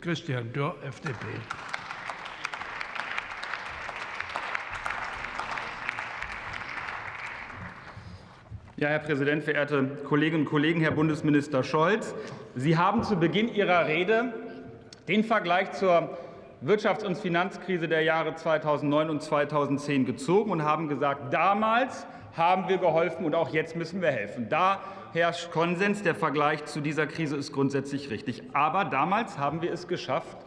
Christian Dürr, FDP. Ja, Herr Präsident, verehrte Kolleginnen und Kollegen, Herr Bundesminister Scholz! Sie haben zu Beginn Ihrer Rede den Vergleich zur Wirtschafts- und Finanzkrise der Jahre 2009 und 2010 gezogen und haben gesagt, damals haben wir geholfen und auch jetzt müssen wir helfen. Da herrscht Konsens. Der Vergleich zu dieser Krise ist grundsätzlich richtig. Aber damals haben wir es geschafft,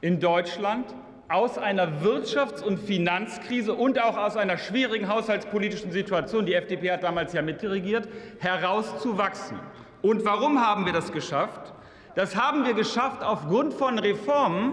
in Deutschland aus einer Wirtschafts- und Finanzkrise und auch aus einer schwierigen haushaltspolitischen Situation, die FDP hat damals ja mitregiert, herauszuwachsen. Und warum haben wir das geschafft? Das haben wir geschafft aufgrund von Reformen,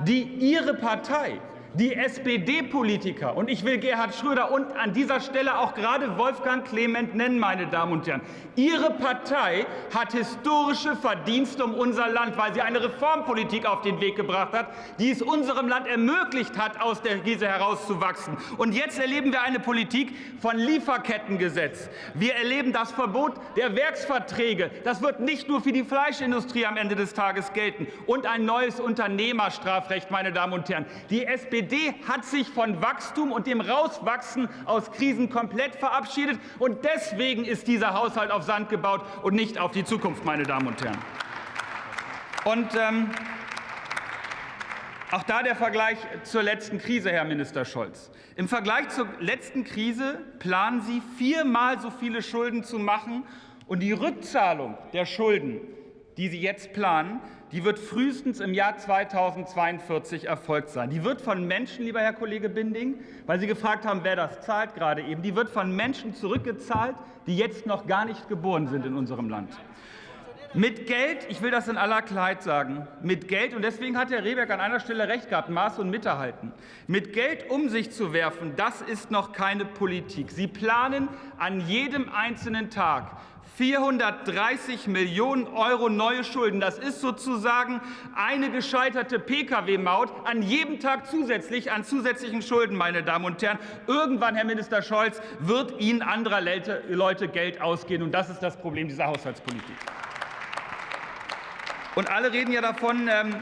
die Ihre Partei die SPD-Politiker, und ich will Gerhard Schröder und an dieser Stelle auch gerade Wolfgang Clement nennen, meine Damen und Herren, Ihre Partei hat historische Verdienste um unser Land, weil sie eine Reformpolitik auf den Weg gebracht hat, die es unserem Land ermöglicht hat, aus der Krise herauszuwachsen. Und jetzt erleben wir eine Politik von Lieferkettengesetz. Wir erleben das Verbot der Werksverträge. Das wird nicht nur für die Fleischindustrie am Ende des Tages gelten. Und ein neues Unternehmerstrafrecht, meine Damen und Herren. Die SPD SPD hat sich von Wachstum und dem Rauswachsen aus Krisen komplett verabschiedet. Und deswegen ist dieser Haushalt auf Sand gebaut und nicht auf die Zukunft, meine Damen und Herren. Und ähm, auch da der Vergleich zur letzten Krise, Herr Minister Scholz. Im Vergleich zur letzten Krise planen Sie, viermal so viele Schulden zu machen. Und die Rückzahlung der Schulden, die Sie jetzt planen, die wird frühestens im Jahr 2042 erfolgt sein. Die wird von Menschen, lieber Herr Kollege Binding, weil Sie gefragt haben, wer das zahlt gerade eben, die wird von Menschen zurückgezahlt, die jetzt noch gar nicht geboren sind in unserem Land. Mit Geld, ich will das in aller Klarheit sagen, mit Geld, und deswegen hat Herr Rehberg an einer Stelle recht gehabt, Maß und Mitte halten. Mit Geld um sich zu werfen, das ist noch keine Politik. Sie planen an jedem einzelnen Tag 430 Millionen Euro neue Schulden. Das ist sozusagen eine gescheiterte Pkw-Maut an jedem Tag zusätzlich an zusätzlichen Schulden, meine Damen und Herren. Irgendwann, Herr Minister Scholz, wird Ihnen anderer Leute Geld ausgehen. Und das ist das Problem dieser Haushaltspolitik. Und alle reden ja davon, ähm,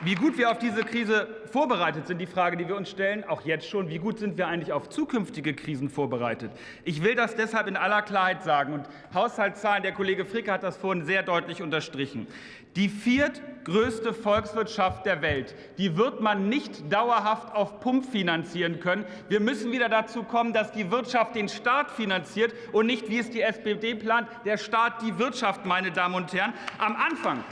wie gut wir auf diese Krise vorbereitet sind, die Frage, die wir uns stellen, auch jetzt schon, wie gut sind wir eigentlich auf zukünftige Krisen vorbereitet? Ich will das deshalb in aller Klarheit sagen. Und Haushaltszahlen, der Kollege Fricke hat das vorhin sehr deutlich unterstrichen. Die viertgrößte Volkswirtschaft der Welt, die wird man nicht dauerhaft auf Pump finanzieren können. Wir müssen wieder dazu kommen, dass die Wirtschaft den Staat finanziert und nicht, wie es die SPD plant, der Staat die Wirtschaft, meine Damen und Herren. Am Anfang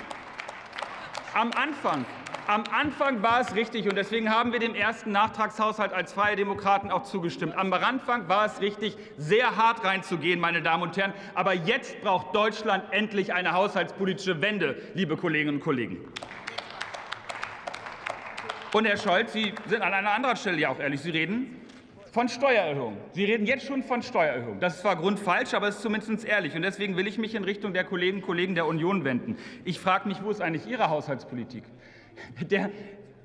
am Anfang am Anfang war es richtig, und deswegen haben wir dem ersten Nachtragshaushalt als Freie Demokraten auch zugestimmt. Am Anfang war es richtig, sehr hart reinzugehen, meine Damen und Herren. Aber jetzt braucht Deutschland endlich eine haushaltspolitische Wende, liebe Kolleginnen und Kollegen. Und Herr Scholz, Sie sind an einer anderen Stelle ja auch ehrlich. Sie reden von Steuererhöhung. Sie reden jetzt schon von Steuererhöhung. Das ist zwar grundfalsch, aber es ist zumindest ehrlich. Und deswegen will ich mich in Richtung der Kolleginnen und Kollegen der Union wenden. Ich frage mich, wo ist eigentlich Ihre Haushaltspolitik? Der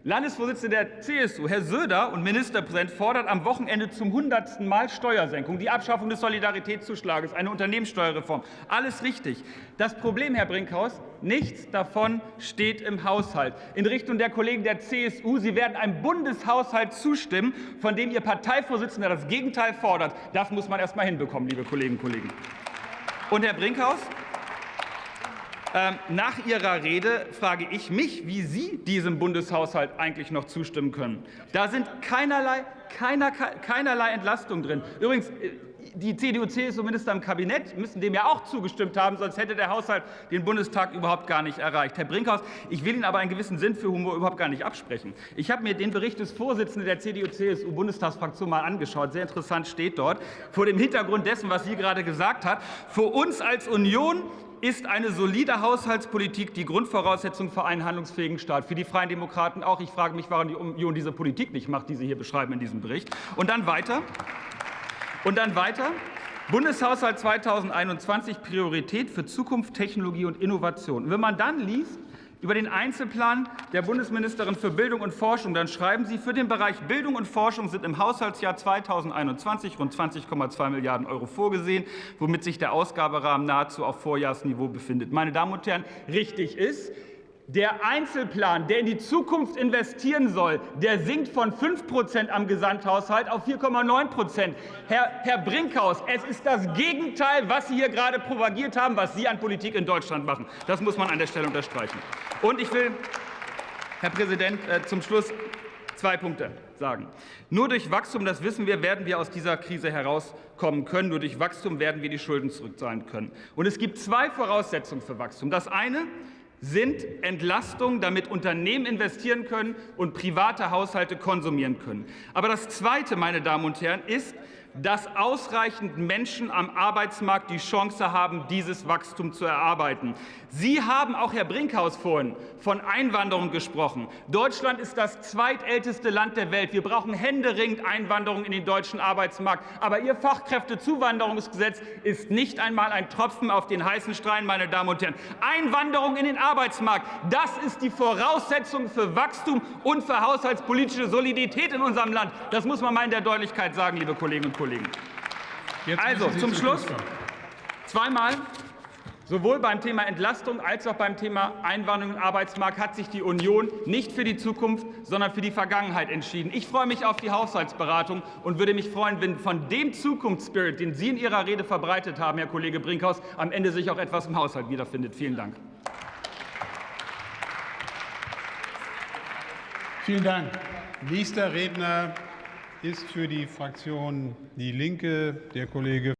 Landesvorsitzende der CSU, Herr Söder und Ministerpräsident, fordert am Wochenende zum hundertsten Mal Steuersenkung, die Abschaffung des Solidaritätszuschlages, eine Unternehmenssteuerreform. Alles richtig. Das Problem, Herr Brinkhaus, nichts davon steht im Haushalt. In Richtung der Kollegen der CSU, Sie werden einem Bundeshaushalt zustimmen, von dem Ihr Parteivorsitzender das Gegenteil fordert. Das muss man erst mal hinbekommen, liebe Kolleginnen und Kollegen. Und Herr Brinkhaus, nach Ihrer Rede frage ich mich, wie Sie diesem Bundeshaushalt eigentlich noch zustimmen können. Da sind keinerlei, keiner, keinerlei Entlastung drin. Übrigens, äh, die CDU, CSU Minister im Kabinett müssen dem ja auch zugestimmt haben, sonst hätte der Haushalt den Bundestag überhaupt gar nicht erreicht. Herr Brinkhaus, ich will Ihnen aber einen gewissen Sinn für Humor überhaupt gar nicht absprechen. Ich habe mir den Bericht des Vorsitzenden der CDU-CSU-Bundestagsfraktion mal angeschaut. Sehr interessant steht dort, vor dem Hintergrund dessen, was sie gerade gesagt hat. Für uns als Union ist eine solide Haushaltspolitik die Grundvoraussetzung für einen handlungsfähigen Staat. Für die Freien Demokraten auch. Ich frage mich, warum die Union diese Politik nicht macht, die Sie hier beschreiben in diesem Bericht. Und dann weiter. Und dann weiter. Bundeshaushalt 2021 Priorität für Zukunft, Technologie und Innovation. wenn man dann liest, über den Einzelplan der Bundesministerin für Bildung und Forschung. Dann schreiben Sie, für den Bereich Bildung und Forschung sind im Haushaltsjahr 2021 rund 20,2 Milliarden Euro vorgesehen, womit sich der Ausgaberahmen nahezu auf Vorjahresniveau befindet. Meine Damen und Herren, richtig ist, Der Einzelplan, der in die Zukunft investieren soll, der sinkt von 5 Prozent am Gesamthaushalt auf 4,9 Prozent. Herr, Herr Brinkhaus, es ist das Gegenteil, was Sie hier gerade propagiert haben, was Sie an Politik in Deutschland machen. Das muss man an der Stelle unterstreichen. Und ich will, Herr Präsident, äh, zum Schluss zwei Punkte sagen. Nur durch Wachstum, das wissen wir, werden wir aus dieser Krise herauskommen können. Nur durch Wachstum werden wir die Schulden zurückzahlen können. Und es gibt zwei Voraussetzungen für Wachstum. Das eine sind Entlastungen, damit Unternehmen investieren können und private Haushalte konsumieren können. Aber das Zweite, meine Damen und Herren, ist, dass ausreichend Menschen am Arbeitsmarkt die Chance haben, dieses Wachstum zu erarbeiten. Sie haben, auch Herr Brinkhaus vorhin, von Einwanderung gesprochen. Deutschland ist das zweitälteste Land der Welt. Wir brauchen händeringend Einwanderung in den deutschen Arbeitsmarkt. Aber Ihr Fachkräftezuwanderungsgesetz ist nicht einmal ein Tropfen auf den heißen Stein, meine Damen und Herren. Einwanderung in den Arbeitsmarkt, das ist die Voraussetzung für Wachstum und für haushaltspolitische Solidität in unserem Land. Das muss man mal in der Deutlichkeit sagen, liebe Kolleginnen und Kollegen. Jetzt Also, zum Schluss zweimal. Sowohl beim Thema Entlastung als auch beim Thema Einwanderung und Arbeitsmarkt hat sich die Union nicht für die Zukunft, sondern für die Vergangenheit entschieden. Ich freue mich auf die Haushaltsberatung und würde mich freuen, wenn von dem Zukunftsspirit, den Sie in Ihrer Rede verbreitet haben, Herr Kollege Brinkhaus, am Ende sich auch etwas im Haushalt wiederfindet. Vielen Dank. Vielen Dank. Nächster Redner ist für die Fraktion Die Linke der Kollege